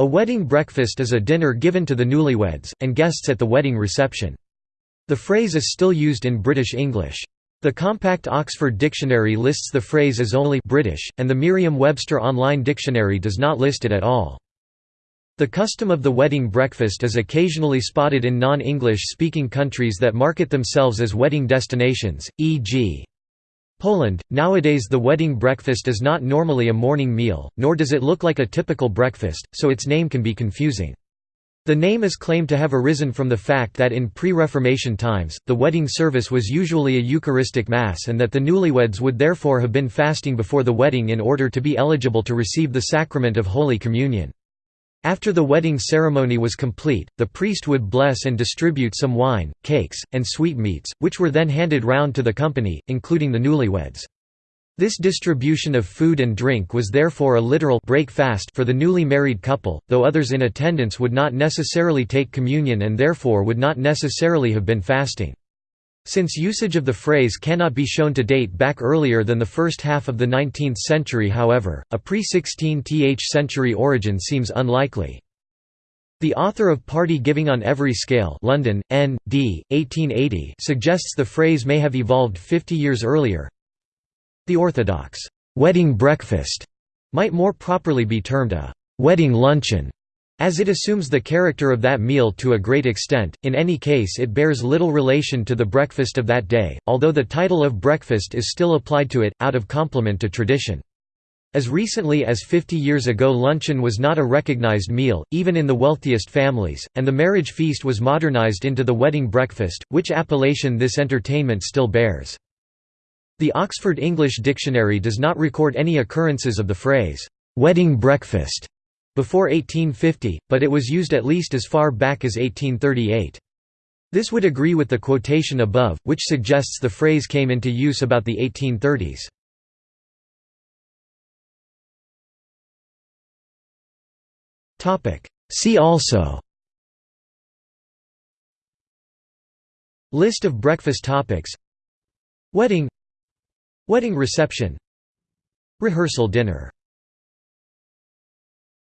A wedding breakfast is a dinner given to the newlyweds, and guests at the wedding reception. The phrase is still used in British English. The compact Oxford Dictionary lists the phrase as only British, and the Merriam-Webster Online Dictionary does not list it at all. The custom of the wedding breakfast is occasionally spotted in non-English speaking countries that market themselves as wedding destinations, e.g. Poland. Nowadays the wedding breakfast is not normally a morning meal, nor does it look like a typical breakfast, so its name can be confusing. The name is claimed to have arisen from the fact that in pre-Reformation times, the wedding service was usually a Eucharistic Mass and that the newlyweds would therefore have been fasting before the wedding in order to be eligible to receive the sacrament of Holy Communion. After the wedding ceremony was complete, the priest would bless and distribute some wine, cakes, and sweetmeats, which were then handed round to the company, including the newlyweds. This distribution of food and drink was therefore a literal break fast for the newly married couple, though others in attendance would not necessarily take communion and therefore would not necessarily have been fasting. Since usage of the phrase cannot be shown to date back earlier than the first half of the 19th century however, a pre-16th century origin seems unlikely. The author of Party Giving on Every Scale London, N. D., 1880 suggests the phrase may have evolved 50 years earlier, the orthodox wedding breakfast might more properly be termed a wedding luncheon, as it assumes the character of that meal to a great extent, in any case it bears little relation to the breakfast of that day, although the title of breakfast is still applied to it, out of compliment to tradition. As recently as 50 years ago luncheon was not a recognized meal, even in the wealthiest families, and the marriage feast was modernized into the wedding breakfast, which appellation this entertainment still bears. The Oxford English Dictionary does not record any occurrences of the phrase, "'wedding breakfast' before 1850, but it was used at least as far back as 1838. This would agree with the quotation above, which suggests the phrase came into use about the 1830s. See also List of breakfast topics Wedding Wedding reception Rehearsal dinner